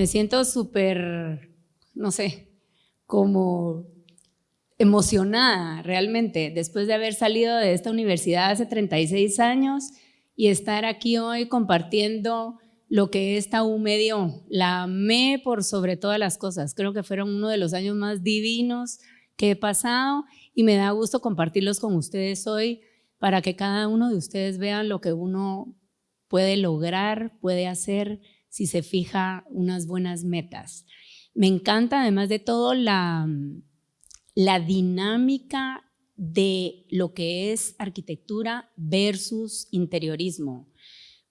Me siento súper, no sé, como emocionada realmente después de haber salido de esta universidad hace 36 años y estar aquí hoy compartiendo lo que esta U me dio. La amé por sobre todas las cosas. Creo que fueron uno de los años más divinos que he pasado y me da gusto compartirlos con ustedes hoy para que cada uno de ustedes vean lo que uno puede lograr, puede hacer si se fija unas buenas metas. Me encanta además de todo la, la dinámica de lo que es arquitectura versus interiorismo,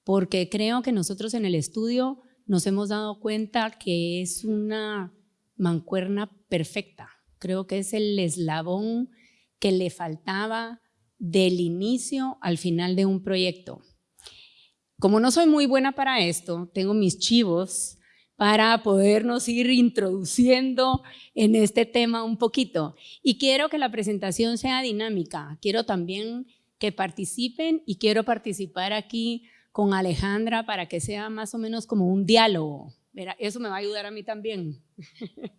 porque creo que nosotros en el estudio nos hemos dado cuenta que es una mancuerna perfecta. Creo que es el eslabón que le faltaba del inicio al final de un proyecto. Como no soy muy buena para esto, tengo mis chivos para podernos ir introduciendo en este tema un poquito. Y quiero que la presentación sea dinámica, quiero también que participen y quiero participar aquí con Alejandra para que sea más o menos como un diálogo. Eso me va a ayudar a mí también.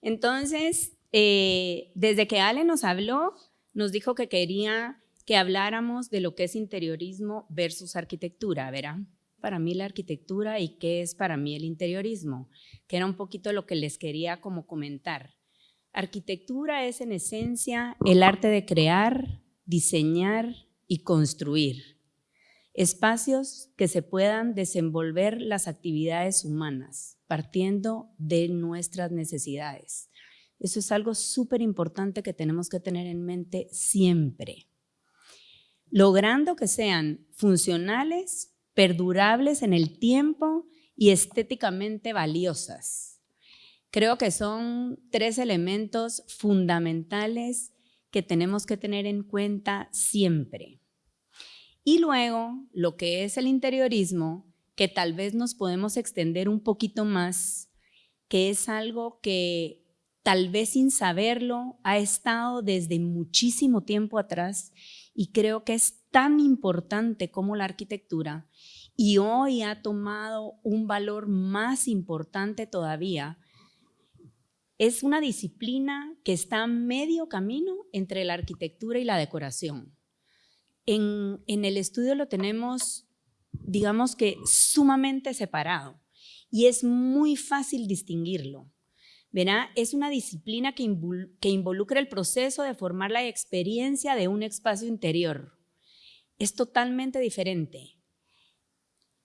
Entonces, eh, desde que Ale nos habló, nos dijo que quería que habláramos de lo que es interiorismo versus arquitectura, ¿verdad? Para mí la arquitectura y qué es para mí el interiorismo, que era un poquito lo que les quería como comentar. Arquitectura es en esencia el arte de crear, diseñar y construir. Espacios que se puedan desenvolver las actividades humanas, partiendo de nuestras necesidades. Eso es algo súper importante que tenemos que tener en mente siempre logrando que sean funcionales, perdurables en el tiempo y estéticamente valiosas. Creo que son tres elementos fundamentales que tenemos que tener en cuenta siempre. Y luego, lo que es el interiorismo, que tal vez nos podemos extender un poquito más, que es algo que tal vez sin saberlo ha estado desde muchísimo tiempo atrás y creo que es tan importante como la arquitectura y hoy ha tomado un valor más importante todavía. Es una disciplina que está medio camino entre la arquitectura y la decoración. En, en el estudio lo tenemos, digamos que sumamente separado y es muy fácil distinguirlo. Es una disciplina que, involucra el proceso de formar la experiencia de un espacio interior. Es totalmente diferente.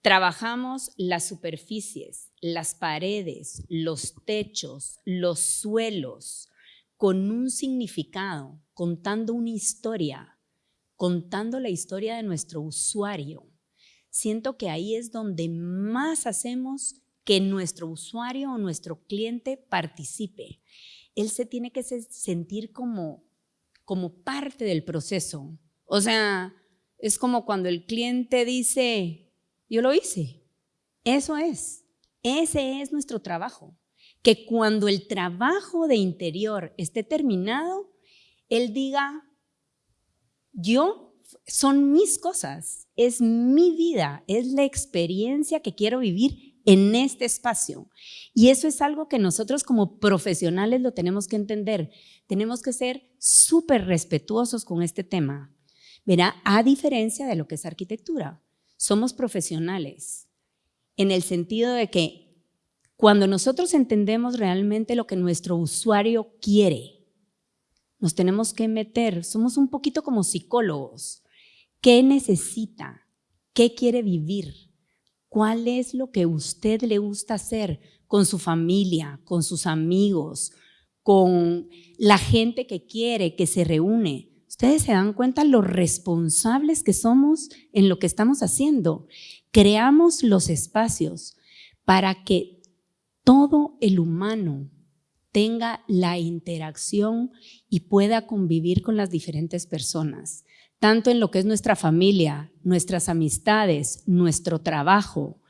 Trabajamos las superficies, las paredes, los techos, los suelos, con un significado, contando una historia, contando la historia de nuestro usuario. Siento que ahí es donde más hacemos que nuestro usuario o nuestro cliente participe. Él se tiene que sentir como, como parte del proceso. O sea, es como cuando el cliente dice, yo lo hice. Eso es. Ese es nuestro trabajo. Que cuando el trabajo de interior esté terminado, él diga, yo, son mis cosas, es mi vida, es la experiencia que quiero vivir en este espacio. Y eso es algo que nosotros como profesionales lo tenemos que entender. Tenemos que ser súper respetuosos con este tema. Verá, a diferencia de lo que es arquitectura, somos profesionales en el sentido de que cuando nosotros entendemos realmente lo que nuestro usuario quiere, nos tenemos que meter, somos un poquito como psicólogos. ¿Qué necesita? ¿Qué quiere vivir? ¿Cuál es lo que usted le gusta hacer con su familia, con sus amigos, con la gente que quiere, que se reúne? Ustedes se dan cuenta lo responsables que somos en lo que estamos haciendo. Creamos los espacios para que todo el humano tenga la interacción y pueda convivir con las diferentes personas tanto en lo que es nuestra familia, nuestras amistades, nuestro trabajo.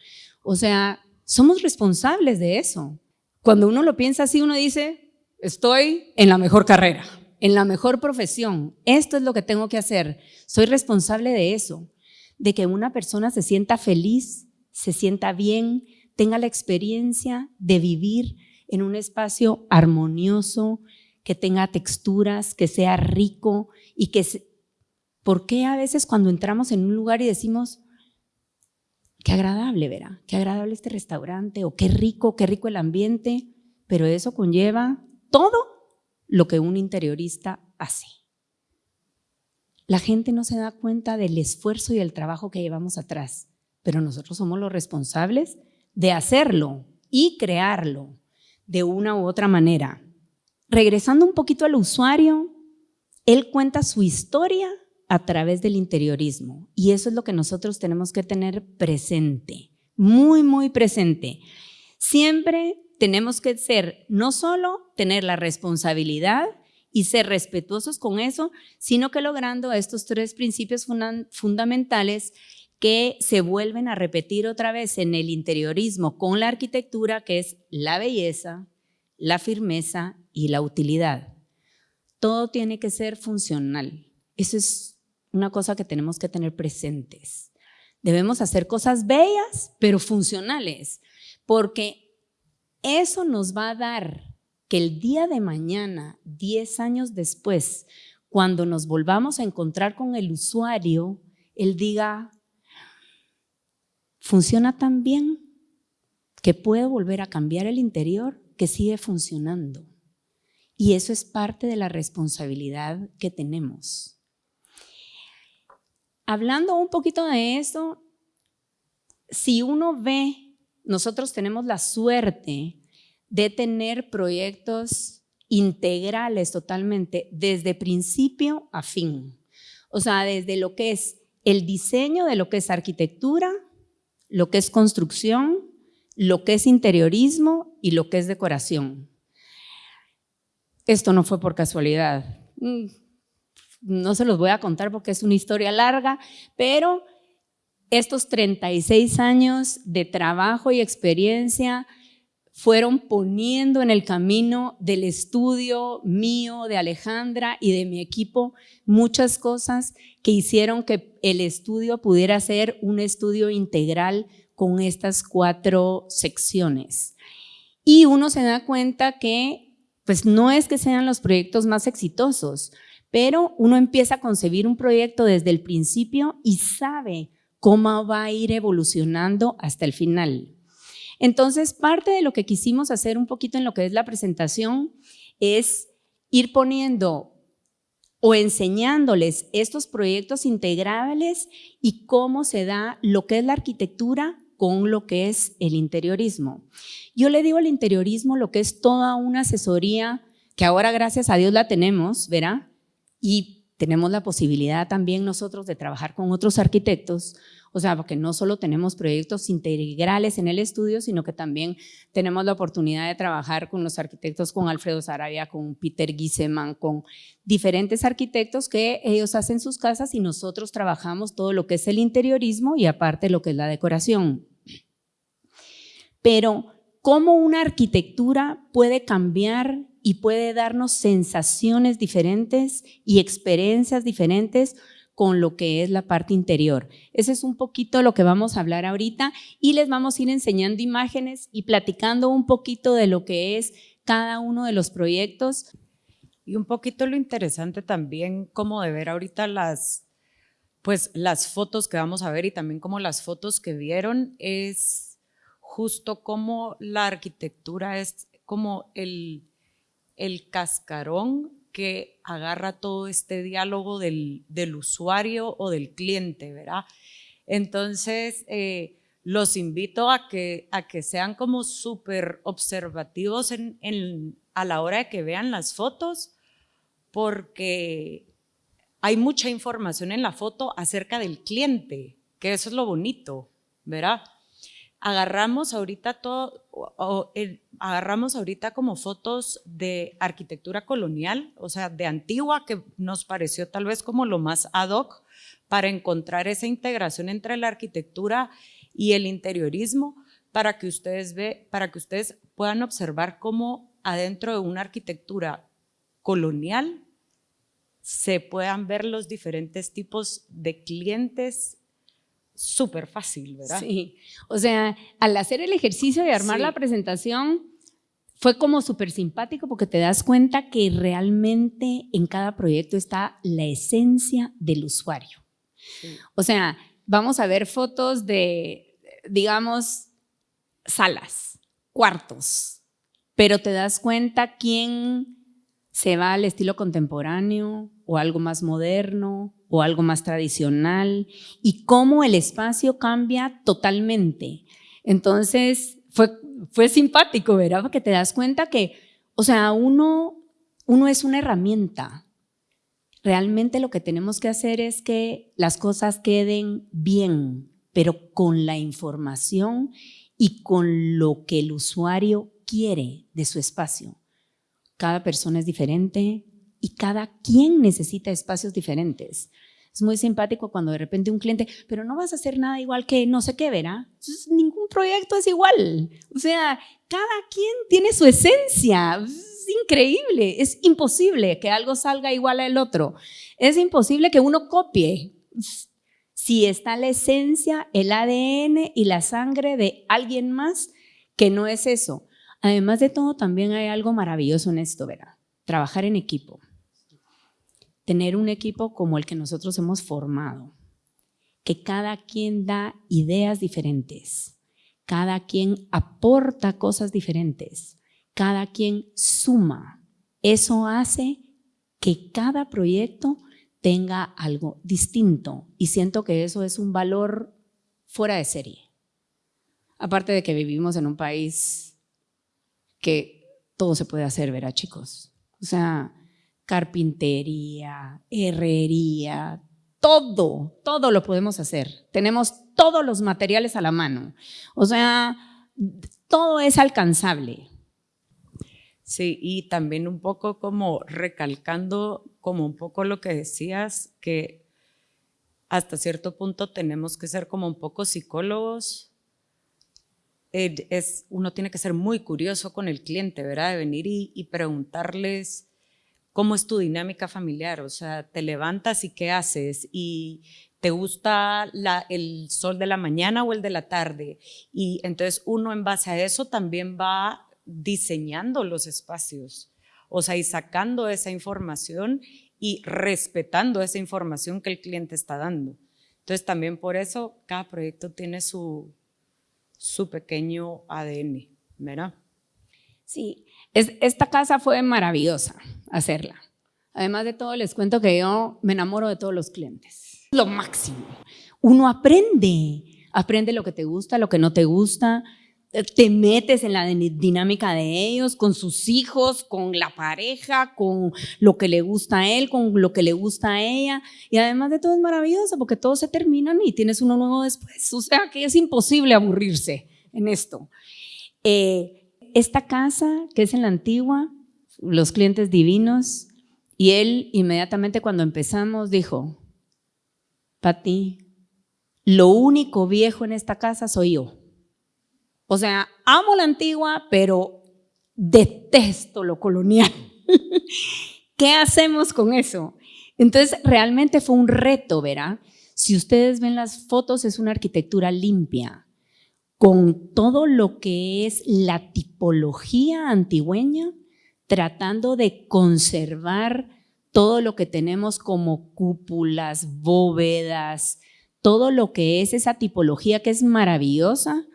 O sea, somos responsables de eso. Cuando uno lo piensa así, uno dice, estoy en la mejor carrera, en la mejor profesión, esto es lo que tengo que hacer, soy responsable de eso, de que una persona se sienta feliz, se sienta bien, tenga la experiencia de vivir en un espacio armonioso, que tenga texturas, que sea rico y que... ¿Por qué a veces cuando entramos en un lugar y decimos, qué agradable, verá, qué agradable este restaurante, o qué rico, qué rico el ambiente, pero eso conlleva todo lo que un interiorista hace. La gente no se da cuenta del esfuerzo y el trabajo que llevamos atrás, pero nosotros somos los responsables de hacerlo y crearlo de una u otra manera. Regresando un poquito al usuario, él cuenta su historia a través del interiorismo y eso es lo que nosotros tenemos que tener presente, muy, muy presente. Siempre tenemos que ser, no solo tener la responsabilidad y ser respetuosos con eso, sino que logrando estos tres principios fundamentales que se vuelven a repetir otra vez en el interiorismo con la arquitectura, que es la belleza, la firmeza y la utilidad. Todo tiene que ser funcional. Eso es una cosa que tenemos que tener presentes. Debemos hacer cosas bellas, pero funcionales, porque eso nos va a dar que el día de mañana, 10 años después, cuando nos volvamos a encontrar con el usuario, él diga, funciona tan bien que puedo volver a cambiar el interior que sigue funcionando. Y eso es parte de la responsabilidad que tenemos. Hablando un poquito de eso, si uno ve, nosotros tenemos la suerte de tener proyectos integrales totalmente, desde principio a fin. O sea, desde lo que es el diseño de lo que es arquitectura, lo que es construcción, lo que es interiorismo y lo que es decoración. Esto no fue por casualidad. No se los voy a contar porque es una historia larga, pero estos 36 años de trabajo y experiencia fueron poniendo en el camino del estudio mío, de Alejandra y de mi equipo muchas cosas que hicieron que el estudio pudiera ser un estudio integral con estas cuatro secciones. Y uno se da cuenta que pues no es que sean los proyectos más exitosos, pero uno empieza a concebir un proyecto desde el principio y sabe cómo va a ir evolucionando hasta el final. Entonces, parte de lo que quisimos hacer un poquito en lo que es la presentación es ir poniendo o enseñándoles estos proyectos integrables y cómo se da lo que es la arquitectura con lo que es el interiorismo. Yo le digo al interiorismo lo que es toda una asesoría que ahora gracias a Dios la tenemos, ¿verá? Y tenemos la posibilidad también nosotros de trabajar con otros arquitectos, o sea, porque no solo tenemos proyectos integrales en el estudio, sino que también tenemos la oportunidad de trabajar con los arquitectos, con Alfredo Sarabia, con Peter Giseman, con diferentes arquitectos que ellos hacen sus casas y nosotros trabajamos todo lo que es el interiorismo y aparte lo que es la decoración. Pero, ¿cómo una arquitectura puede cambiar y puede darnos sensaciones diferentes y experiencias diferentes con lo que es la parte interior. Ese es un poquito lo que vamos a hablar ahorita y les vamos a ir enseñando imágenes y platicando un poquito de lo que es cada uno de los proyectos. Y un poquito lo interesante también como de ver ahorita las, pues las fotos que vamos a ver y también como las fotos que vieron es justo como la arquitectura es como el, el cascarón que agarra todo este diálogo del, usuario o del cliente, ¿verdad? Entonces, eh, los invito a que, a que sean como súper observativos a la hora de que vean las fotos, porque hay mucha información en la foto acerca del cliente, que eso es lo bonito, ¿verdad? Agarramos ahorita todo, agarramos ahorita como fotos de arquitectura colonial, o sea, de antigua, que nos pareció tal vez como lo más ad hoc para encontrar esa integración entre la arquitectura y el interiorismo, para que ustedes, ve, para que ustedes puedan observar cómo adentro de una arquitectura colonial se puedan ver los diferentes tipos de clientes súper fácil, ¿verdad? Sí, o sea, al hacer el ejercicio de armar la presentación, fue como súper simpático porque te das cuenta que realmente en cada proyecto está la esencia del usuario. O sea, vamos a ver fotos de, digamos, salas, cuartos, pero te das cuenta quién se va al estilo contemporáneo o algo más moderno o algo más tradicional y cómo el espacio cambia totalmente. Entonces, fue, fue simpático, ¿verdad? Porque te das cuenta que, o sea, uno, uno es una herramienta. Realmente lo que tenemos que hacer es que las cosas queden bien, pero con la información y con lo que el usuario quiere de su espacio. Cada persona es diferente y cada quien necesita espacios diferentes. Es muy simpático cuando de repente un cliente, pero no vas a hacer nada igual que no sé qué, ¿verdad? ningún proyecto es igual. O sea, cada quien tiene su esencia. Es increíble. Es imposible que algo salga igual al otro. Es imposible que uno copie. Si está la esencia, el ADN y la sangre de alguien más, que no es eso. Además de todo, también hay algo maravilloso en esto, ¿verdad? Trabajar en equipo tener un equipo como el que nosotros hemos formado, que cada quien da ideas diferentes, cada quien aporta cosas diferentes, cada quien suma. Eso hace que cada proyecto tenga algo distinto y siento que eso es un valor fuera de serie. Aparte de que vivimos en un país que todo se puede hacer, ¿verdad chicos? O sea, carpintería, herrería, todo, todo lo podemos hacer. Tenemos todos los materiales a la mano. O sea, todo es alcanzable. Sí, y también un poco como recalcando como un poco lo que decías, que hasta cierto punto tenemos que ser como un poco psicólogos. Es, uno tiene que ser muy curioso con el cliente, ¿verdad? De venir y, y preguntarles cómo es tu dinámica familiar, o sea, te levantas y qué haces y te gusta el sol de la mañana o el de la tarde. Y entonces uno en base a eso también va diseñando los espacios, o sea, y sacando esa información y respetando esa información que el cliente está dando. Entonces también por eso cada proyecto tiene su, su pequeño ADN, ¿verdad? Sí, esta casa fue maravillosa hacerla. Además de todo, les cuento que yo me enamoro de todos los clientes. Lo máximo. Uno aprende, aprende lo que te gusta, lo que no te gusta, te metes en la dinámica de ellos, con sus hijos, con la pareja, con lo que le gusta a él, con lo que le gusta a ella. Y además de todo es maravilloso porque todos se terminan y tienes uno nuevo después. O sea que es imposible aburrirse en esto. Eh, esta casa que es en la antigua, los clientes divinos, y él inmediatamente cuando empezamos dijo, Pati, lo único viejo en esta casa soy yo. O sea, amo la antigua, pero detesto lo colonial. ¿Qué hacemos con eso? Entonces, realmente fue un reto, ¿verdad? Si ustedes ven las fotos, es una arquitectura limpia con todo lo que es la tipología antigüeña, tratando de conservar todo lo que tenemos como cúpulas, bóvedas, todo lo que es esa tipología que es maravillosa,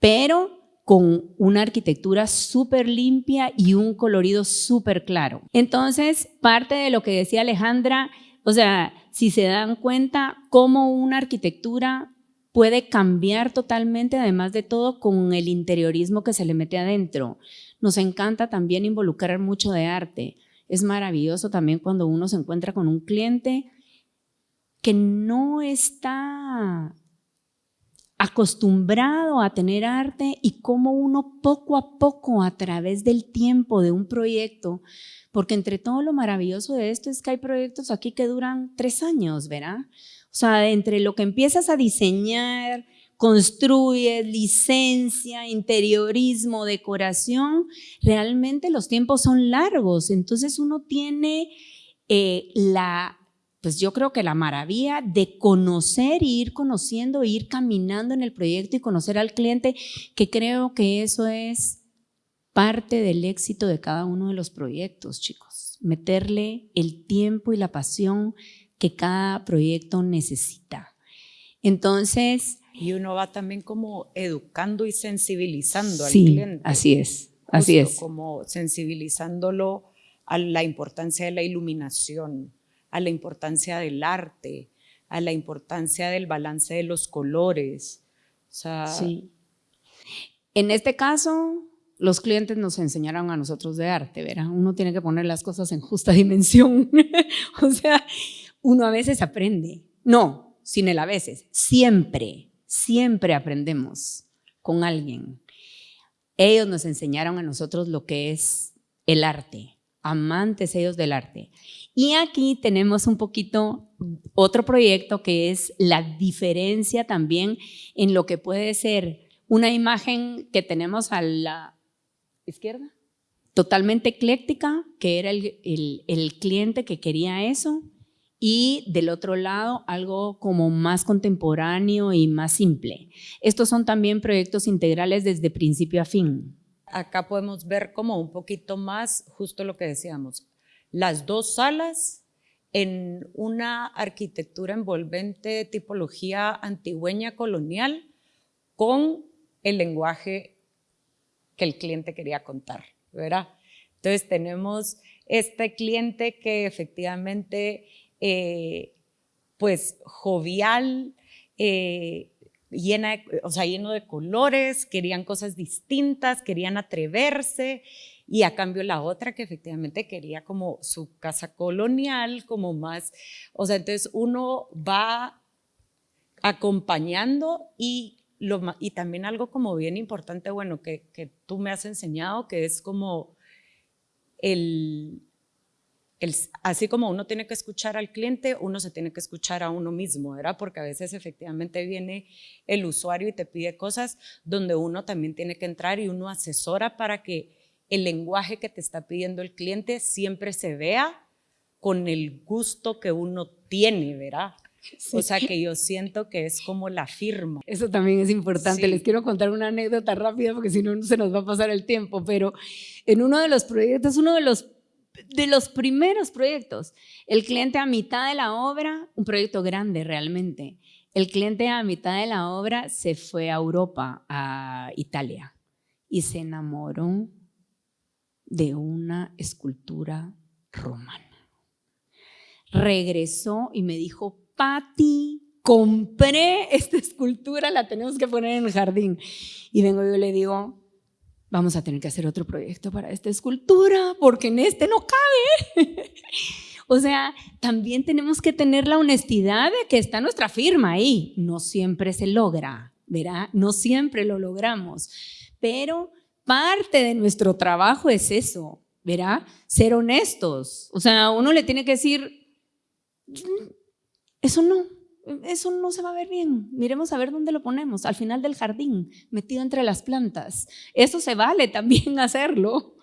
pero con una arquitectura súper limpia y un colorido súper claro. Entonces, parte de lo que decía Alejandra, o sea, si se dan cuenta, cómo una arquitectura puede cambiar totalmente, además de todo, con el interiorismo que se le mete adentro. Nos encanta también involucrar mucho de arte. Es maravilloso también cuando uno se encuentra con un cliente que no está acostumbrado a tener arte y cómo uno poco a poco a través del tiempo de un proyecto, porque entre todo lo maravilloso de esto es que hay proyectos aquí que duran tres años, ¿verdad? O sea, entre lo que empiezas a diseñar, construyes, licencia, interiorismo, decoración, realmente los tiempos son largos. Entonces uno tiene eh, la pues yo creo que la maravilla de conocer y ir conociendo, ir caminando en el proyecto y conocer al cliente, que creo que eso es parte del éxito de cada uno de los proyectos, chicos. Meterle el tiempo y la pasión que cada proyecto necesita. Entonces... Y uno va también como educando y sensibilizando al cliente. Así es, así es. Como sensibilizándolo a la importancia de la iluminación, a la importancia del arte, a la importancia del balance de los colores. sí. En este caso, los clientes nos enseñaron a nosotros de arte, ¿verdad? Uno tiene que poner las cosas en justa dimensión. o sea, uno a veces aprende. No, sin el a veces. Siempre, siempre aprendemos con alguien. Ellos nos enseñaron a nosotros lo que es el arte, amantes ellos del arte. Y aquí tenemos un poquito otro proyecto que es la diferencia también en lo que puede ser una imagen que tenemos a la izquierda, totalmente ecléctica, que era el, el cliente que quería eso, y del otro lado algo como más contemporáneo y más simple. Estos son también proyectos integrales desde principio a fin. Acá podemos ver como un poquito más justo lo que decíamos, las dos salas en una arquitectura envolvente de tipología antigüeña colonial con el lenguaje que el cliente quería contar, ¿verdad? Entonces tenemos este cliente que efectivamente eh, pues jovial, eh, llena, o sea, lleno de colores, querían cosas distintas, querían atreverse, y a cambio la otra que efectivamente quería como su casa colonial, como más, o sea, entonces uno va acompañando y, lo, y también algo como bien importante, bueno, que, que tú me has enseñado, que es como el, así como uno tiene que escuchar al cliente, uno se tiene que escuchar a uno mismo, ¿verdad? Porque a veces efectivamente viene el usuario y te pide cosas donde uno también tiene que entrar y uno asesora para que el lenguaje que te está pidiendo el cliente siempre se vea con el gusto que uno tiene, ¿verdad? O sea que yo siento que es como la firma. Eso también es importante. Les quiero contar una anécdota rápida porque si no se nos va a pasar el tiempo, pero en uno de los proyectos, uno de los de los primeros proyectos. El cliente a mitad de la obra, un proyecto grande realmente, el cliente a mitad de la obra se fue a Europa, a Italia, y se enamoró de una escultura romana. Regresó y me dijo, Patti, compré esta escultura, la tenemos que poner en el jardín. Y vengo yo le digo, vamos a tener que hacer otro proyecto para esta escultura, porque en este no cabe. o sea, también tenemos que tener la honestidad de que está nuestra firma ahí. No siempre se logra, ¿verdad? No siempre lo logramos, pero parte de nuestro trabajo es eso, ¿verdad? Ser honestos. O sea, uno le tiene que decir, mm, eso no, eso no se va a ver bien. Miremos a ver dónde lo ponemos, al final del jardín, metido entre las plantas. Eso se vale también hacerlo.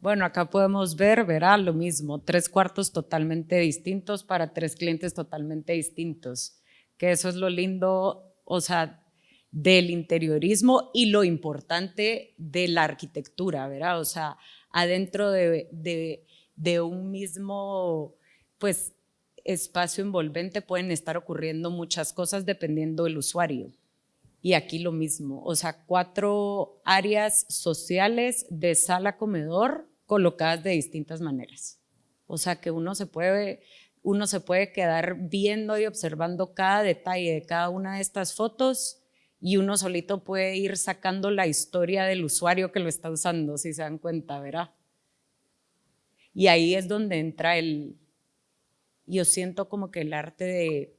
Bueno, acá podemos ver, verá lo mismo, tres cuartos totalmente distintos para tres clientes totalmente distintos, que eso es lo lindo, o sea, del interiorismo y lo importante de la arquitectura, ¿verdad? O sea, adentro de, de, de un mismo, pues, espacio envolvente pueden estar ocurriendo muchas cosas dependiendo del usuario. Y aquí lo mismo, o sea, cuatro áreas sociales de sala comedor colocadas de distintas maneras. O sea, que uno se puede, uno se puede quedar viendo y observando cada detalle de cada una de estas fotos y uno solito puede ir sacando la historia del usuario que lo está usando, si se dan cuenta, ¿verdad? Y ahí es donde entra el, yo siento como que el arte de,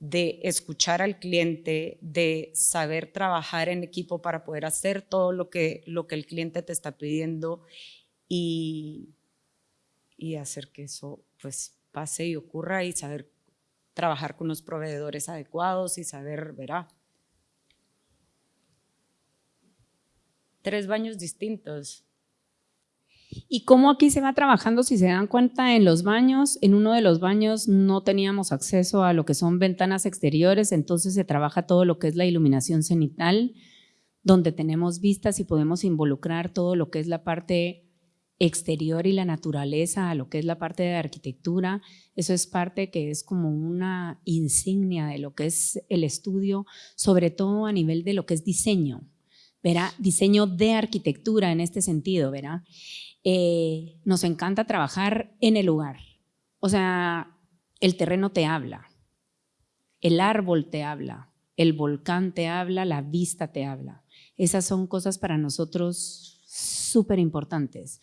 de escuchar al cliente, de saber trabajar en equipo para poder hacer todo lo que, lo que el cliente te está pidiendo y, y hacer que eso pues pase y ocurra y saber trabajar con los proveedores adecuados y saber, verá. Tres baños distintos. ¿Y cómo aquí se va trabajando? Si se dan cuenta, en los baños, en uno de los baños no teníamos acceso a lo que son ventanas exteriores, entonces se trabaja todo lo que es la iluminación cenital, donde tenemos vistas y podemos involucrar todo lo que es la parte exterior y la naturaleza a lo que es la parte de arquitectura. Eso es parte que es como una insignia de lo que es el estudio, sobre todo a nivel de lo que es diseño, ¿verá? Diseño de arquitectura en este sentido, ¿verá? Eh, nos encanta trabajar en el lugar. O sea, el terreno te habla, el árbol te habla, el volcán te habla, la vista te habla. Esas son cosas para nosotros súper importantes,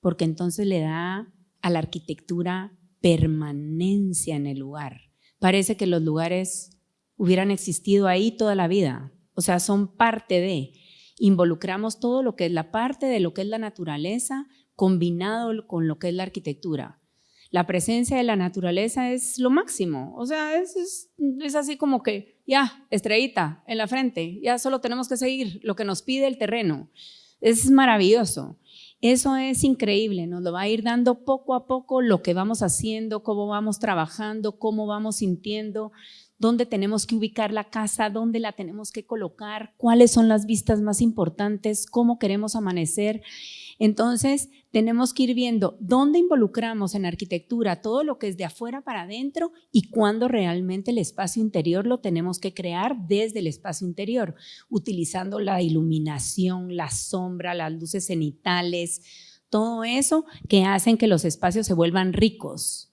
porque entonces le da a la arquitectura permanencia en el lugar. Parece que los lugares hubieran existido ahí toda la vida, o sea, son parte de, involucramos todo lo que es la parte de lo que es la naturaleza combinado con lo que es la arquitectura. La presencia de la naturaleza es lo máximo, o sea, es, es, así como que ya, estrellita en la frente, ya solo tenemos que seguir lo que nos pide el terreno. Es maravilloso. Eso es increíble, nos lo va a ir dando poco a poco lo que vamos haciendo, cómo vamos trabajando, cómo vamos sintiendo, dónde tenemos que ubicar la casa, dónde la tenemos que colocar, cuáles son las vistas más importantes, cómo queremos amanecer. Entonces, tenemos que ir viendo dónde involucramos en arquitectura todo lo que es de afuera para adentro y cuándo realmente el espacio interior lo tenemos que crear desde el espacio interior, utilizando la iluminación, la sombra, las luces cenitales, todo eso que hacen que los espacios se vuelvan ricos,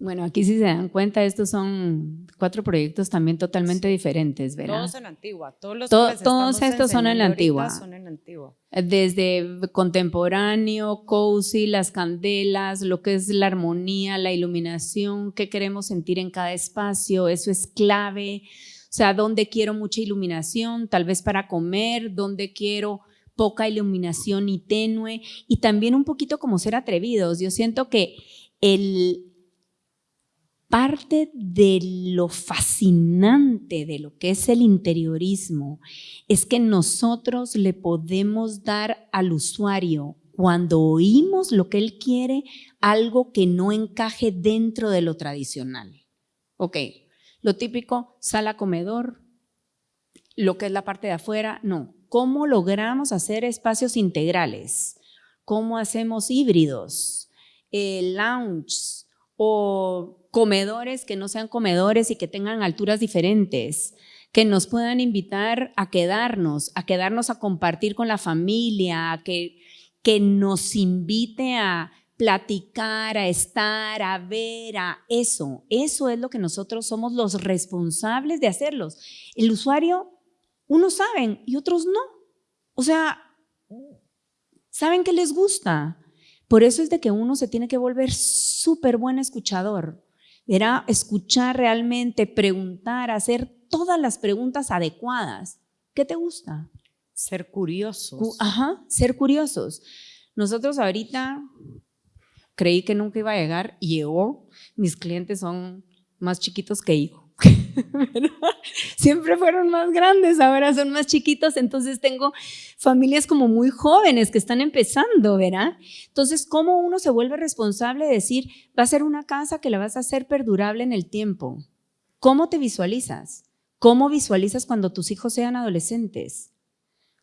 bueno, aquí si se dan cuenta, estos son cuatro proyectos también totalmente diferentes, ¿verdad? Todos en Antigua, todos los Todos estos son en la Antigua. Son en Antigua. Desde contemporáneo, cozy, las candelas, lo que es la armonía, la iluminación, qué queremos sentir en cada espacio, eso es clave. O sea, dónde quiero mucha iluminación, tal vez para comer, dónde quiero poca iluminación y tenue, y también un poquito como ser atrevidos. Yo siento que el, parte de lo fascinante de lo que es el interiorismo es que nosotros le podemos dar al usuario cuando oímos lo que él quiere, algo que no encaje dentro de lo tradicional. Ok, lo típico, sala, comedor, lo que es la parte de afuera, no. ¿Cómo logramos hacer espacios integrales? ¿Cómo hacemos híbridos? Eh, lounge o comedores que no sean comedores y que tengan alturas diferentes, que nos puedan invitar a quedarnos, a quedarnos a compartir con la familia, que, que nos invite a platicar, a estar, a ver, a eso. Eso es lo que nosotros somos los responsables de hacerlos. El usuario, unos saben y otros no. O sea, saben que les gusta. Por eso es de que uno se tiene que volver súper buen escuchador era escuchar realmente, preguntar, hacer todas las preguntas adecuadas. ¿Qué te gusta? Ser curiosos. Ajá, ser curiosos. Nosotros ahorita creí que nunca iba a llegar llegó. Mis clientes son más chiquitos que yo. Siempre fueron más grandes, ahora son más chiquitos, entonces tengo familias como muy jóvenes que están empezando, ¿verdad? Entonces, ¿cómo uno se vuelve responsable de decir, va a ser una casa que la vas a hacer perdurable en el tiempo? ¿Cómo te visualizas? ¿Cómo visualizas cuando tus hijos sean adolescentes?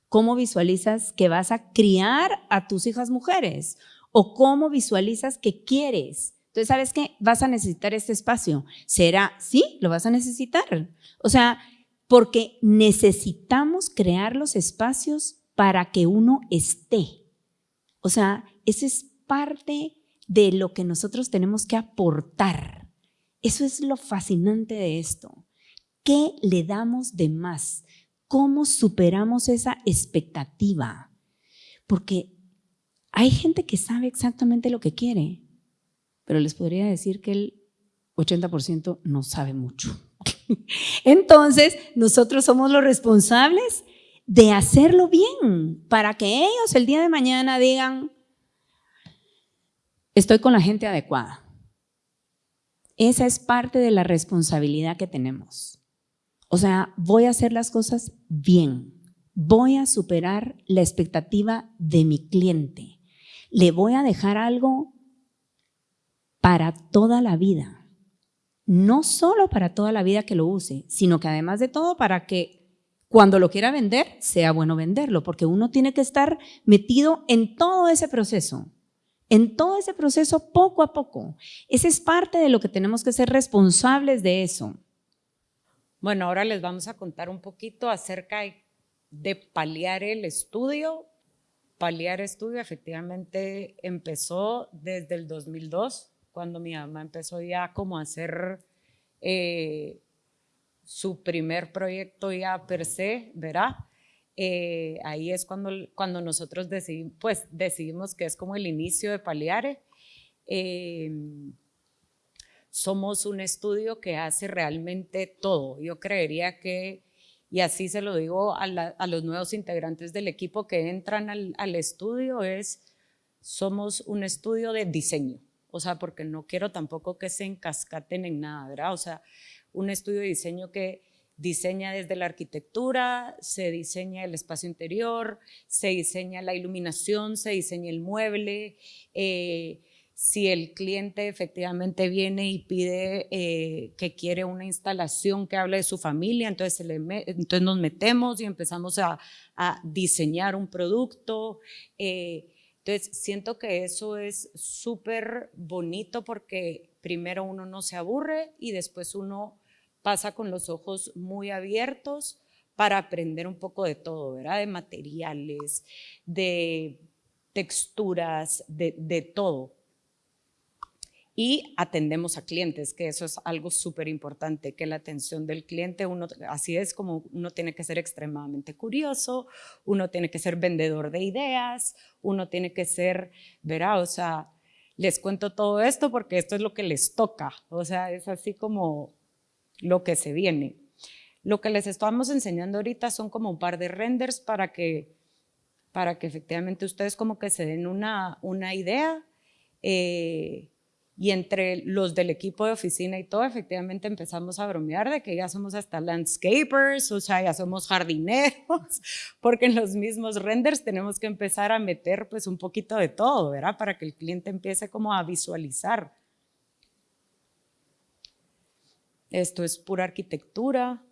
¿Cómo visualizas que vas a criar a tus hijas mujeres? ¿O cómo visualizas que quieres entonces, ¿sabes qué? Vas a necesitar este espacio. ¿Será? Sí, lo vas a necesitar. O sea, porque necesitamos crear los espacios para que uno esté. O sea, esa es parte de lo que nosotros tenemos que aportar. Eso es lo fascinante de esto. ¿Qué le damos de más? ¿Cómo superamos esa expectativa? Porque hay gente que sabe exactamente lo que quiere, pero les podría decir que el 80% no sabe mucho. Entonces, nosotros somos los responsables de hacerlo bien para que ellos el día de mañana digan, estoy con la gente adecuada. Esa es parte de la responsabilidad que tenemos. O sea, voy a hacer las cosas bien. Voy a superar la expectativa de mi cliente. le voy a dejar algo para toda la vida. No solo para toda la vida que lo use, sino que además de todo para que cuando lo quiera vender, sea bueno venderlo, porque uno tiene que estar metido en todo ese proceso, en todo ese proceso poco a poco. Ese es parte de lo que tenemos que ser responsables de eso. Bueno, ahora les vamos a contar un poquito acerca de paliar el estudio. Paliar estudio efectivamente empezó desde el 2002, cuando mi mamá empezó ya como a hacer eh, su primer proyecto ya per se, ¿verdad? Eh, ahí es cuando, cuando nosotros decidimos, pues, decidimos que es como el inicio de Paliare. Eh, somos un estudio que hace realmente todo. Yo creería que, y así se lo digo a, los nuevos integrantes del equipo que entran al, al estudio, es somos un estudio de diseño. O sea, porque no quiero tampoco que se encascaten en nada, ¿verdad? O sea, un estudio de diseño que diseña desde la arquitectura, se diseña el espacio interior, se diseña la iluminación, se diseña el mueble. Eh, si el cliente efectivamente viene y pide eh, que quiere una instalación que hable de su familia, entonces, entonces nos metemos y empezamos a, diseñar un producto. Eh, entonces, siento que eso es súper bonito porque primero uno no se aburre y después uno pasa con los ojos muy abiertos para aprender un poco de todo, ¿verdad? De materiales, de texturas, de, todo. Y atendemos a clientes, que eso es algo súper importante, que la atención del cliente, uno, así es como uno tiene que ser extremadamente curioso, uno tiene que ser vendedor de ideas, uno tiene que ser, ¿verdad? O sea, les cuento todo esto porque esto es lo que les toca, o sea, es así como lo que se viene. Lo que les estamos enseñando ahorita son como un par de renders para que, para que efectivamente ustedes como que se den una, una idea eh, y entre los del equipo de oficina y todo, efectivamente empezamos a bromear de que ya somos hasta landscapers, o sea, ya somos jardineros, porque en los mismos renders tenemos que empezar a meter pues un poquito de todo, ¿verdad? Para que el cliente empiece como a visualizar Esto es pura arquitectura.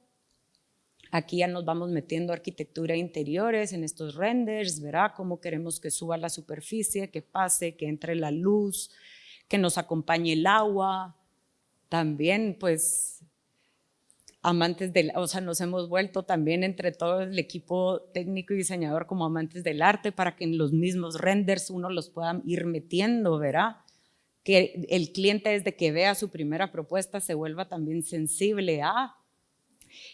Aquí ya nos vamos metiendo arquitectura interiores en estos renders, verá cómo queremos que suba la superficie, que pase, que entre la luz, que nos acompañe el agua. También, pues, amantes del, o sea, nos hemos vuelto también entre todo el equipo técnico y diseñador como amantes del arte para que en los mismos renders uno los pueda ir metiendo, ¿verdad? que el cliente desde que vea su primera propuesta se vuelva también sensible a.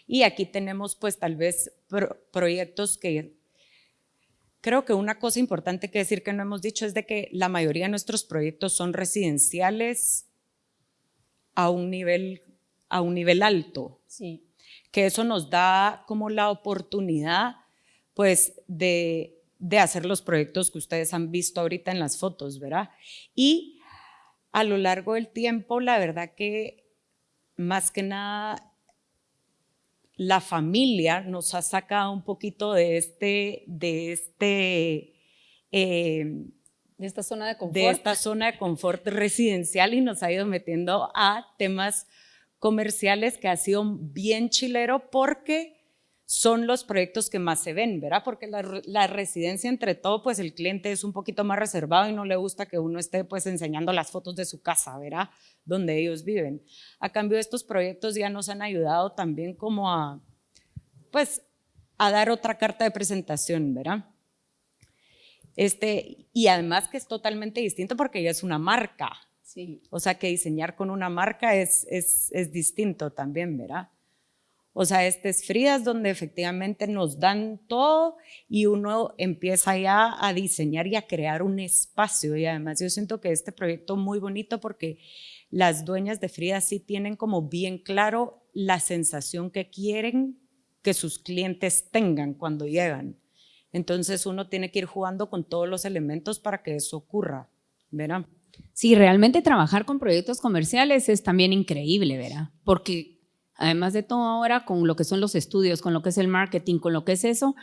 Y aquí tenemos pues tal vez proyectos que creo que una cosa importante que decir que no hemos dicho es de que la mayoría de nuestros proyectos son residenciales a un nivel, a un nivel alto. Sí. Que eso nos da como la oportunidad pues de, de hacer los proyectos que ustedes han visto ahorita en las fotos, ¿verdad? Y a lo largo del tiempo, la verdad que más que nada la familia nos ha sacado un poquito de este, de este, eh, de esta zona de confort. De esta zona de confort residencial y nos ha ido metiendo a temas comerciales que ha sido bien chilero porque son los proyectos que más se ven, ¿verdad? Porque la, residencia, entre todo, pues el cliente es un poquito más reservado y no le gusta que uno esté pues enseñando las fotos de su casa, ¿verdad? Donde ellos viven. A cambio, estos proyectos ya nos han ayudado también como a, pues, a dar otra carta de presentación, ¿verdad? Este, y además que es totalmente distinto porque ya es una marca. Sí. O sea que diseñar con una marca es, es, es distinto también, ¿verdad? O sea, este es Fridas donde efectivamente nos dan todo y uno empieza ya a diseñar y a crear un espacio. Y además yo siento que este proyecto muy bonito porque las dueñas de Fridas sí tienen como bien claro la sensación que quieren que sus clientes tengan cuando llegan. Entonces uno tiene que ir jugando con todos los elementos para que eso ocurra, ¿verdad? Sí, realmente trabajar con proyectos comerciales es también increíble, ¿verdad? Porque Además de todo ahora, con lo que son los estudios, con lo que es el marketing, con lo que es eso,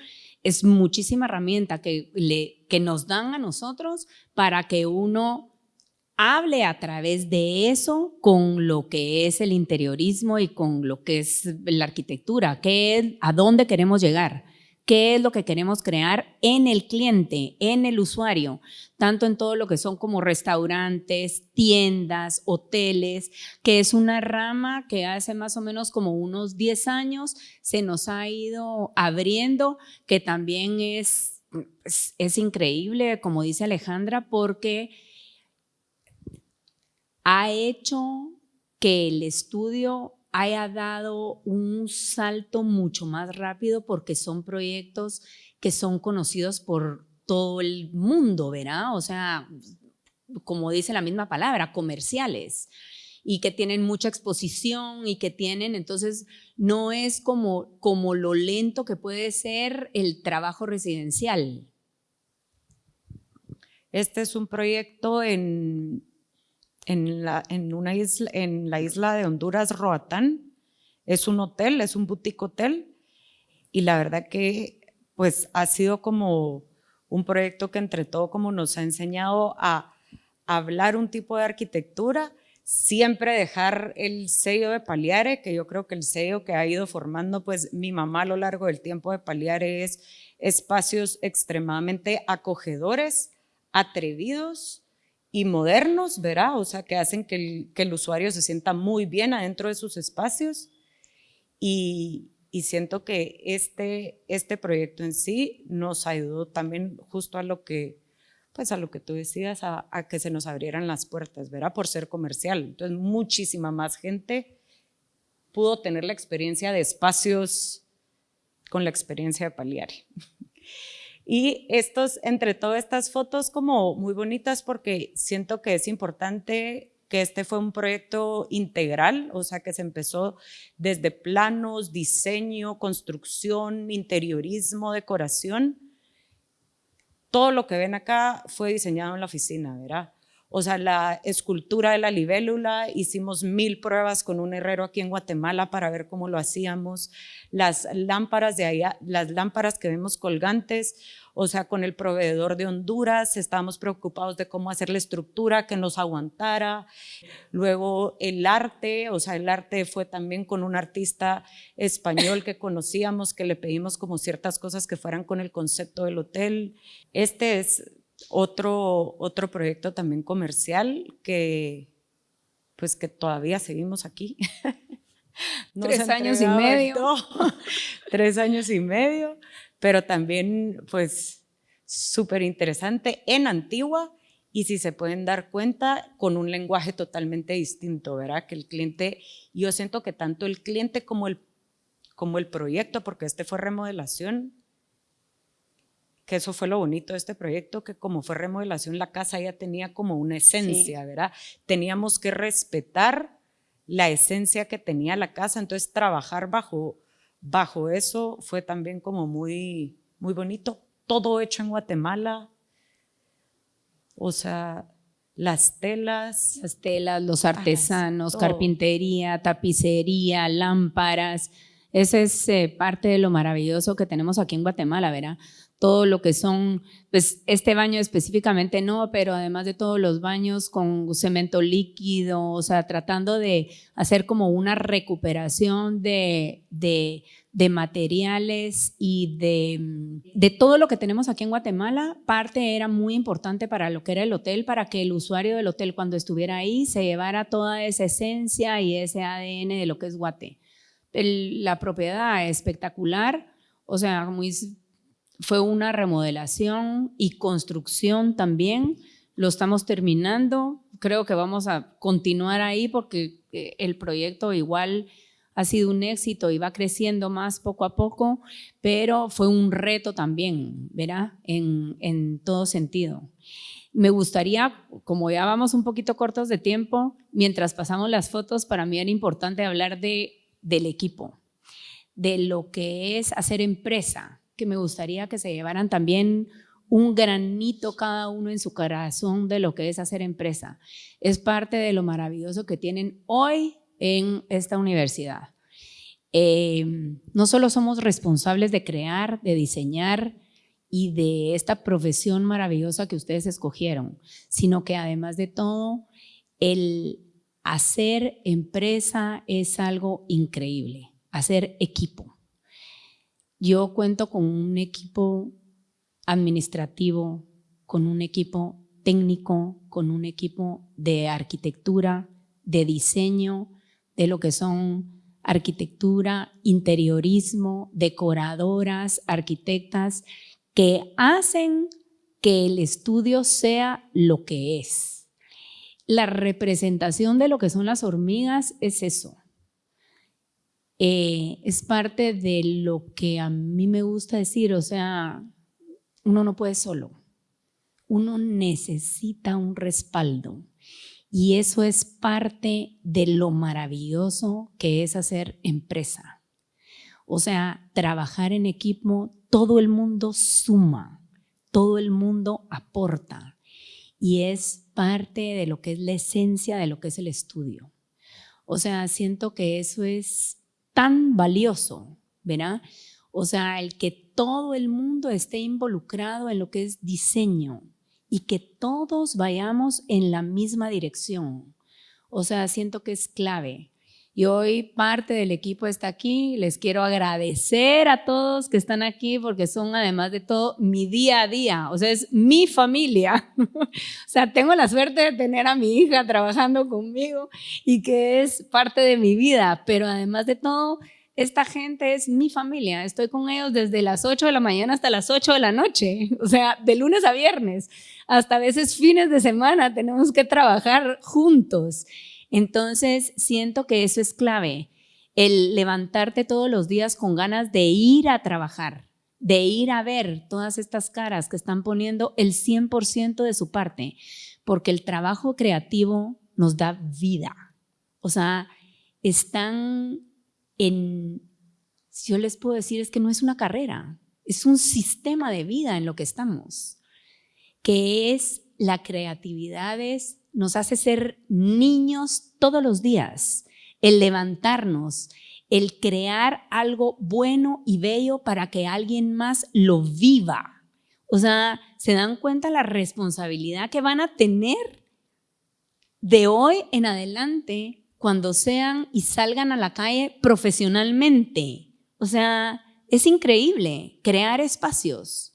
es muchísima herramienta que, le, que nos dan a nosotros para que uno hable a través de eso con lo que es el interiorismo y con lo que es la arquitectura, qué, a dónde queremos llegar qué es lo que queremos crear en el cliente, en el usuario, tanto en todo lo que son como restaurantes, tiendas, hoteles, que es una rama que hace más o menos como unos 10 años se nos ha ido abriendo, que también es, es, es increíble, como dice Alejandra, porque ha hecho que el estudio haya dado un salto mucho más rápido porque son proyectos que son conocidos por todo el mundo, ¿verdad? O sea, como dice la misma palabra, comerciales y que tienen mucha exposición y que tienen, entonces no es como, como lo lento que puede ser el trabajo residencial. Este es un proyecto en, en la, en una isla, en la isla de Honduras, Roatán. Es un hotel, es un boutique hotel. Y la verdad que pues ha sido como un proyecto que entre todo como nos ha enseñado a hablar un tipo de arquitectura, siempre dejar el sello de Paliare, que yo creo que el sello que ha ido formando pues mi mamá a lo largo del tiempo de Paliare es espacios extremadamente acogedores, atrevidos, y modernos, ¿verdad? O sea, que hacen que el, usuario se sienta muy bien adentro de sus espacios. Y, siento que este, este proyecto en sí nos ayudó también justo a lo que, pues a lo que tú decías, a, que se nos abrieran las puertas, ¿verdad? Por ser comercial. Entonces, muchísima más gente pudo tener la experiencia de espacios con la experiencia de Paliari. Y estos, entre todas estas fotos como muy bonitas porque siento que es importante que este fue un proyecto integral, o sea que se empezó desde planos, diseño, construcción, interiorismo, decoración. Todo lo que ven acá fue diseñado en la oficina, ¿verdad? O sea, la escultura de la libélula, hicimos mil pruebas con un herrero aquí en Guatemala para ver cómo lo hacíamos. Las lámparas de allá, las lámparas que vemos colgantes, o sea, con el proveedor de Honduras, estábamos preocupados de cómo hacer la estructura que nos aguantara. Luego el arte, o sea, el arte fue también con un artista español que conocíamos, que le pedimos como ciertas cosas que fueran con el concepto del hotel. Este es otro, otro proyecto también comercial que, pues que todavía seguimos aquí. Tres años y medio. Tres años y medio pero también pues súper interesante en Antigua y si se pueden dar cuenta con un lenguaje totalmente distinto, ¿verdad? Que el cliente, yo siento que tanto el cliente como el, como el proyecto, porque este fue remodelación, que eso fue lo bonito de este proyecto, que como fue remodelación, la casa ya tenía como una esencia, ¿verdad? Teníamos que respetar la esencia que tenía la casa, entonces trabajar bajo bajo eso fue también como muy, muy bonito. Todo hecho en Guatemala. O sea, las telas. Las telas, los artesanos, carpintería, tapicería, lámparas. Esa es eh, parte de lo maravilloso que tenemos aquí en Guatemala, ¿verdad? Todo lo que son, pues este baño específicamente no, pero además de todos los baños con cemento líquido, o sea, tratando de hacer como una recuperación de, de, materiales y de, de, todo lo que tenemos aquí en Guatemala, parte era muy importante para lo que era el hotel, para que el usuario del hotel cuando estuviera ahí se llevara toda esa esencia y ese ADN de lo que es Guate. la propiedad espectacular, o sea, muy fue una remodelación y construcción también. Lo estamos terminando. Creo que vamos a continuar ahí porque eh, el proyecto igual ha sido un éxito y va creciendo más poco a poco, pero fue un reto también, ¿verdad? En, todo sentido. Me gustaría, como ya vamos un poquito cortos de tiempo, mientras pasamos las fotos, para mí era importante hablar de, del equipo, de lo que es hacer empresa, que me gustaría que se llevaran también un granito cada uno en su corazón de lo que es hacer empresa. Es parte de lo maravilloso que tienen hoy en esta universidad. eh, no solo somos responsables de crear, de diseñar y de esta profesión maravillosa que ustedes escogieron, sino que además de todo, el hacer empresa es algo increíble, hacer equipo. Yo cuento con un equipo administrativo, con un equipo técnico, con un equipo de arquitectura, de diseño, de lo que son arquitectura, interiorismo, decoradoras, arquitectas, que hacen que el estudio sea lo que es. La representación de lo que son las hormigas es eso. Eh, es parte de lo que a mí me gusta decir, o sea, uno no puede solo, uno necesita un respaldo. Y eso es parte de lo maravilloso que es hacer empresa. O sea, trabajar en equipo, todo el mundo suma, todo el mundo aporta. Y es parte de lo que es la esencia de lo que es el estudio. O sea, siento que eso es tan valioso, ¿verdad? O sea, el que todo el mundo esté involucrado en lo que es diseño, y que todos vayamos en la misma dirección. O sea, siento que es clave. Y hoy parte del equipo está aquí. Les quiero agradecer a todos que están aquí porque son además de todo mi día a día. O sea, es mi familia. o sea, tengo la suerte de tener a mi hija trabajando conmigo y que es parte de mi vida. Pero además de todo, esta gente es mi familia. Estoy con ellos desde las 8 de la mañana hasta las 8 de la noche. O sea, de lunes a viernes hasta a veces fines de semana tenemos que trabajar juntos. Entonces, siento que eso es clave, el levantarte todos los días con ganas de ir a trabajar, de ir a ver todas estas caras que están poniendo el 100% de su parte, porque el trabajo creativo nos da vida. O sea, están en, si yo les puedo decir, es que no es una carrera, es un sistema de vida en lo que estamos que es la creatividad, nos hace ser niños todos los días, el levantarnos, el crear algo bueno y bello para que alguien más lo viva. O sea, se dan cuenta la responsabilidad que van a tener de hoy en adelante cuando sean y salgan a la calle profesionalmente. O sea, es increíble crear espacios.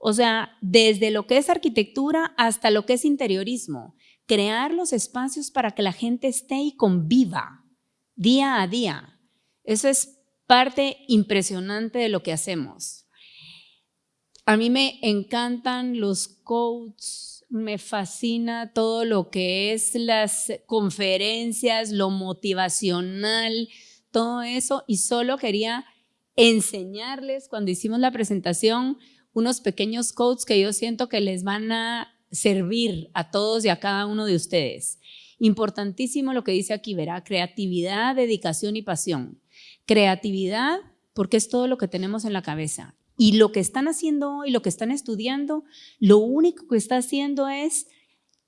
O sea, desde lo que es arquitectura hasta lo que es interiorismo, crear los espacios para que la gente esté y conviva día a día. Eso es parte impresionante de lo que hacemos. A mí me encantan los codes, me fascina todo lo que es las conferencias, lo motivacional, todo eso. Y solo quería enseñarles cuando hicimos la presentación unos pequeños codes que yo siento que les van a servir a todos y a cada uno de ustedes. Importantísimo lo que dice aquí, verá, creatividad, dedicación y pasión. Creatividad, porque es todo lo que tenemos en la cabeza. Y lo que están haciendo hoy, lo que están estudiando, lo único que está haciendo es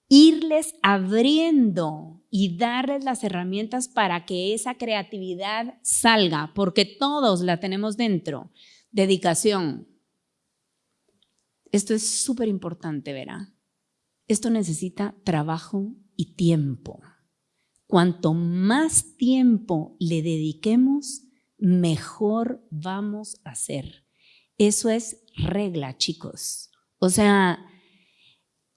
irles abriendo y darles las herramientas para que esa creatividad salga, porque todos la tenemos dentro. Dedicación, esto es súper importante, verá. Esto necesita trabajo y tiempo. Cuanto más tiempo le dediquemos, mejor vamos a hacer. Eso es regla, chicos. O sea,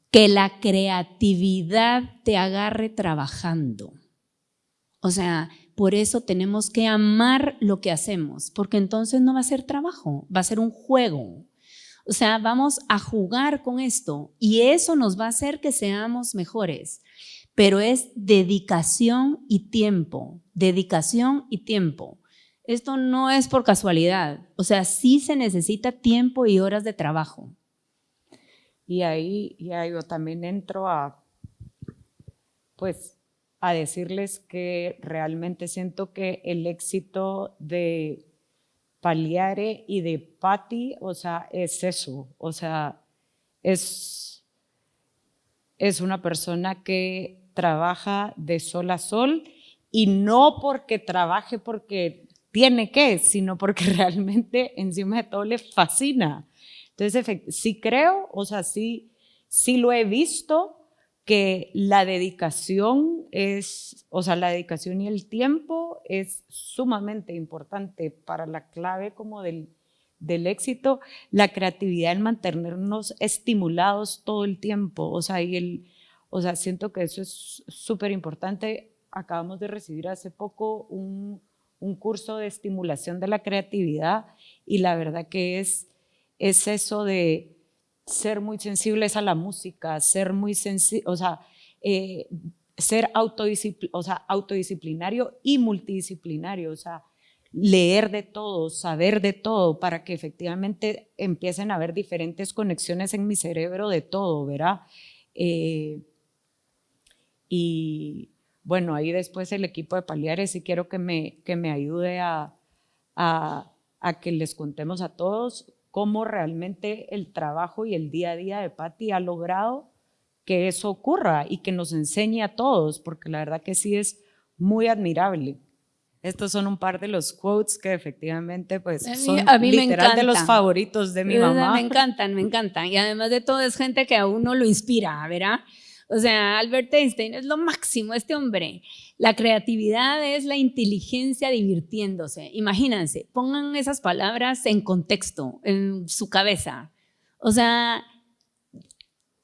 que la creatividad te agarre trabajando. O sea, por eso tenemos que amar lo que hacemos, porque entonces no va a ser trabajo, va a ser un juego. O sea, vamos a jugar con esto y eso nos va a hacer que seamos mejores. Pero es dedicación y tiempo, dedicación y tiempo. Esto no es por casualidad. O sea, sí se necesita tiempo y horas de trabajo. Y ahí ya yo también entro a, pues, a decirles que realmente siento que el éxito de Paliare y de Patti, o sea, es eso, o sea, es, es una persona que trabaja de sol a sol y no porque trabaje porque tiene que, sino porque realmente encima de todo le fascina. Entonces, sí creo, o sea, sí, sí lo he visto, que la dedicación es, o sea, la dedicación y el tiempo es sumamente importante para la clave como del, del éxito, la creatividad, el mantenernos estimulados todo el tiempo, o sea, y el, o sea, siento que eso es súper importante. Acabamos de recibir hace poco un, un, curso de estimulación de la creatividad y la verdad que es, es eso de ser muy sensibles a la música, ser muy sensible, o sea, eh, ser o sea, autodisciplinario y multidisciplinario, o sea, leer de todo, saber de todo, para que efectivamente empiecen a haber diferentes conexiones en mi cerebro de todo, ¿verdad? Eh, y bueno, ahí después el equipo de Paliares, y quiero que me, que me ayude a, a, a que les contemos a todos cómo realmente el trabajo y el día a día de Patti ha logrado que eso ocurra y que nos enseñe a todos, porque la verdad que sí es muy admirable. Estos son un par de los quotes que efectivamente pues son a mí literal de los favoritos de mi mamá. Me encantan, me encantan. Y además de todo es gente que a uno lo inspira, ¿verdad? O sea, Albert Einstein es lo máximo, este hombre. La creatividad es la inteligencia divirtiéndose. Imagínense, pongan esas palabras en contexto, en su cabeza. O sea,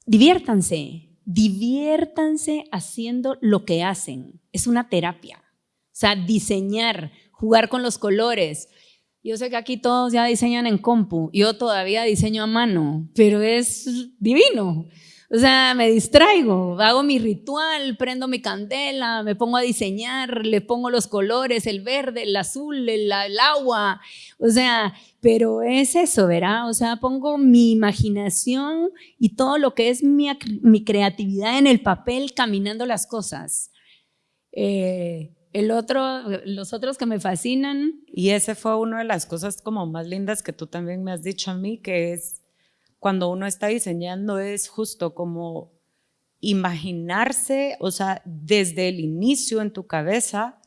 diviértanse, diviértanse haciendo lo que hacen. Es una terapia. O sea, diseñar, jugar con los colores. Yo sé que aquí todos ya diseñan en compu, yo todavía diseño a mano, pero es divino. O sea, me distraigo, hago mi ritual, prendo mi candela, me pongo a diseñar, le pongo los colores, el verde, el azul, el, agua. O sea, pero es eso, ¿verdad? O sea, pongo mi imaginación y todo lo que es mi, creatividad en el papel caminando las cosas. Eh, el otro, los otros que me fascinan. Y ese fue una de las cosas como más lindas que tú también me has dicho a mí, que es cuando uno está diseñando es justo como imaginarse, o sea, desde el inicio en tu cabeza,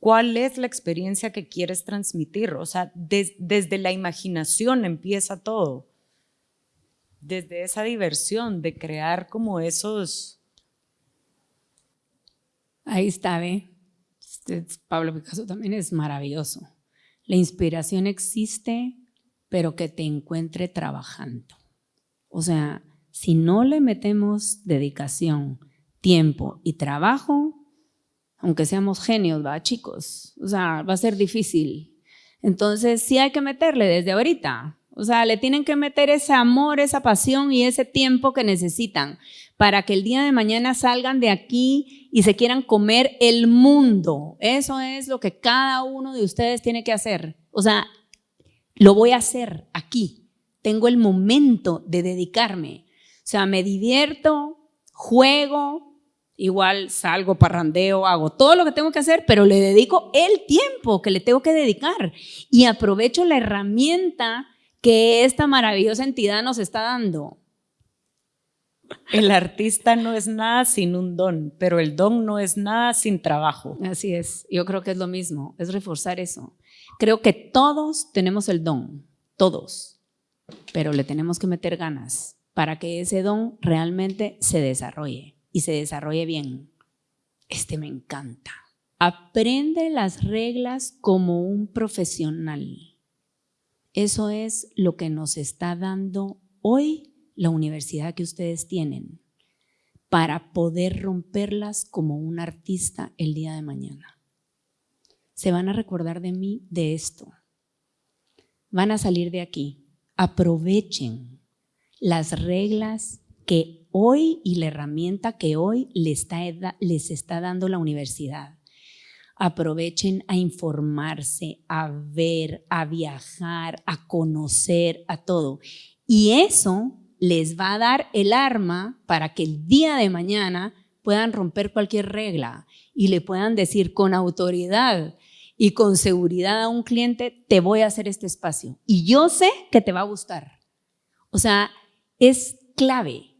cuál es la experiencia que quieres transmitir. O sea, desde la imaginación empieza todo. Desde esa diversión de crear como esos... Ahí está, ¿ve? Este, Pablo Picasso también es maravilloso. La inspiración existe, pero que te encuentre trabajando. O sea, si no le metemos dedicación, tiempo y trabajo, aunque seamos genios, va, chicos, o sea, va a ser difícil. Entonces, sí hay que meterle desde ahorita. O sea, le tienen que meter ese amor, esa pasión y ese tiempo que necesitan para que el día de mañana salgan de aquí y se quieran comer el mundo. Eso es lo que cada uno de ustedes tiene que hacer. O sea, lo voy a hacer aquí tengo el momento de dedicarme. O sea, me divierto, juego, igual salgo, parrandeo, hago todo lo que tengo que hacer, pero le dedico el tiempo que le tengo que dedicar y aprovecho la herramienta que esta maravillosa entidad nos está dando. El artista no es nada sin un don, pero el don no es nada sin trabajo. Así es, yo creo que es lo mismo, es reforzar eso. Creo que todos tenemos el don, todos pero le tenemos que meter ganas para que ese don realmente se desarrolle y se desarrolle bien. Este me encanta. Aprende las reglas como un profesional. Eso es lo que nos está dando hoy la universidad que ustedes tienen para poder romperlas como un artista el día de mañana. Se van a recordar de mí de esto. Van a salir de aquí aprovechen las reglas que hoy y la herramienta que hoy les está, les está dando la universidad. Aprovechen a informarse, a ver, a viajar, a conocer, a todo. Y eso les va a dar el arma para que el día de mañana puedan romper cualquier regla y le puedan decir con autoridad, y con seguridad a un cliente, te voy a hacer este espacio. Y yo sé que te va a gustar. O sea, es clave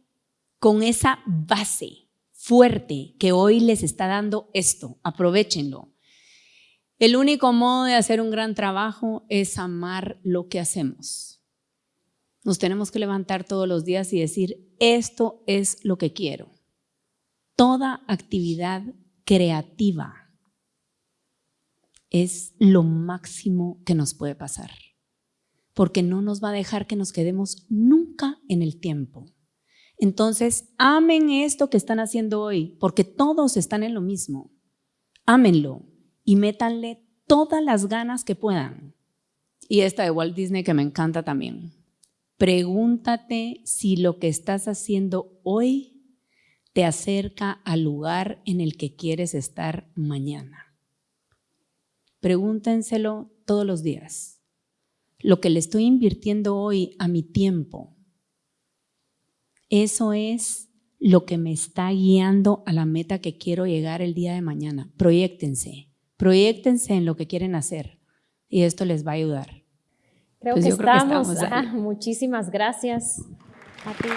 con esa base fuerte que hoy les está dando esto. Aprovechenlo. El único modo de hacer un gran trabajo es amar lo que hacemos. Nos tenemos que levantar todos los días y decir, esto es lo que quiero. Toda actividad creativa es lo máximo que nos puede pasar, porque no nos va a dejar que nos quedemos nunca en el tiempo. Entonces, amen esto que están haciendo hoy, porque todos están en lo mismo. Ámenlo, y métanle todas las ganas que puedan. Y esta de Walt Disney que me encanta también. Pregúntate si lo que estás haciendo hoy te acerca al lugar en el que quieres estar mañana. Pregúntenselo todos los días. Lo que le estoy invirtiendo hoy a mi tiempo, eso es lo que me está guiando a la meta que quiero llegar el día de mañana. Proyectense. Proyectense en lo que quieren hacer y esto les va a ayudar. Creo, pues que, estamos. Muchísimas gracias a ti.